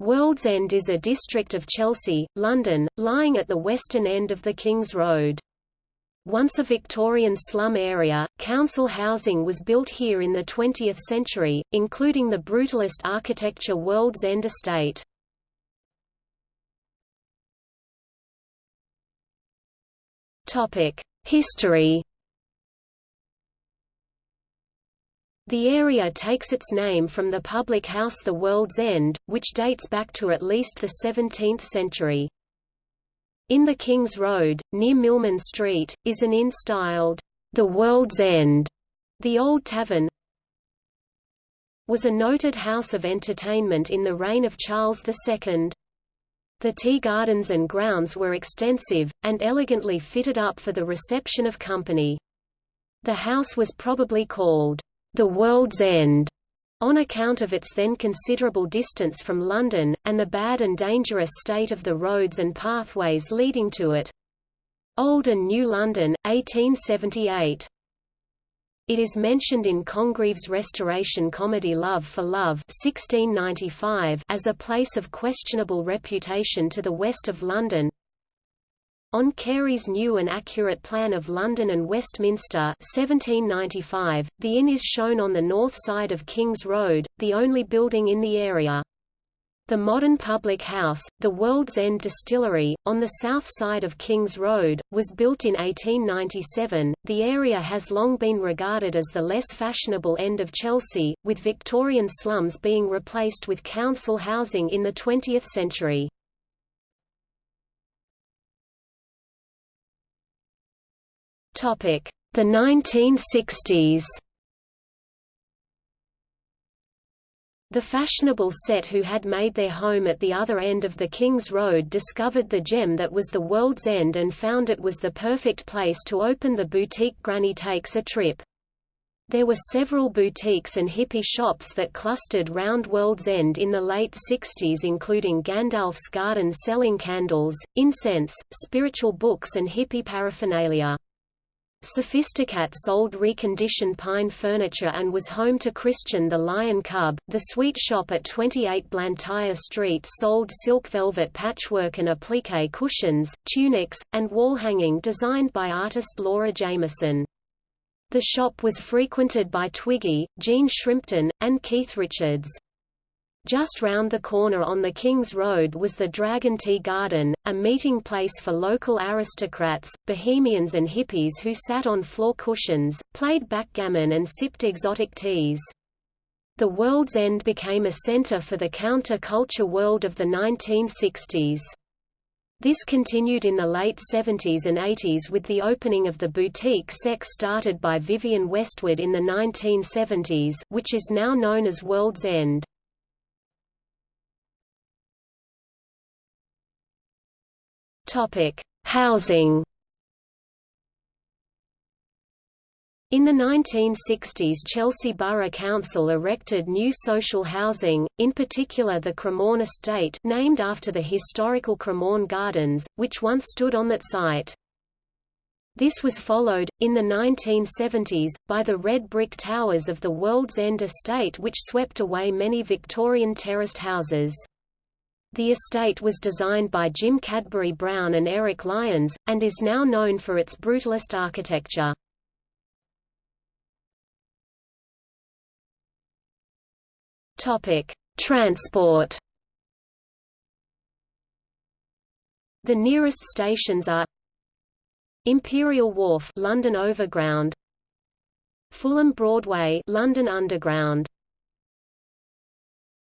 World's End is a district of Chelsea, London, lying at the western end of the King's Road. Once a Victorian slum area, council housing was built here in the 20th century, including the brutalist architecture World's End Estate. History The area takes its name from the public house The World's End, which dates back to at least the 17th century. In the King's Road, near Milman Street, is an inn styled, The World's End. The Old Tavern was a noted house of entertainment in the reign of Charles II. The tea gardens and grounds were extensive, and elegantly fitted up for the reception of company. The house was probably called the World's End, on account of its then considerable distance from London, and the bad and dangerous state of the roads and pathways leading to it. Old and New London, 1878. It is mentioned in Congreve's restoration comedy Love for Love 1695 as a place of questionable reputation to the west of London, on Cary's new and accurate plan of London and Westminster 1795, the inn is shown on the north side of King's Road, the only building in the area. The modern public house, the World's End Distillery, on the south side of King's Road, was built in 1897. The area has long been regarded as the less fashionable end of Chelsea, with Victorian slums being replaced with council housing in the 20th century. Topic: The 1960s. The fashionable set who had made their home at the other end of the King's Road discovered the gem that was the world's end and found it was the perfect place to open the boutique Granny Takes a Trip. There were several boutiques and hippie shops that clustered round World's End in the late 60s including Gandalf's Garden selling candles, incense, spiritual books and hippie paraphernalia. Sophisticat sold reconditioned pine furniture and was home to Christian the Lion Cub. The sweet shop at 28 Blantyre Street sold silk velvet patchwork and applique cushions, tunics, and wall hanging designed by artist Laura Jameson. The shop was frequented by Twiggy, Jean Shrimpton, and Keith Richards. Just round the corner on the King's Road was the Dragon Tea Garden, a meeting place for local aristocrats, bohemians and hippies who sat on floor cushions, played backgammon and sipped exotic teas. The World's End became a center for the counter-culture world of the 1960s. This continued in the late 70s and 80s with the opening of the boutique Sex started by Vivienne Westwood in the 1970s, which is now known as World's End. Topic: Housing. In the 1960s Chelsea Borough Council erected new social housing, in particular the Cremorne Estate named after the historical Cremorne Gardens, which once stood on that site. This was followed, in the 1970s, by the red brick towers of the World's End Estate which swept away many Victorian terraced houses. The estate was designed by Jim Cadbury Brown and Eric Lyons, and is now known for its brutalist architecture. Transport The nearest stations are Imperial Wharf London Overground Fulham Broadway London Underground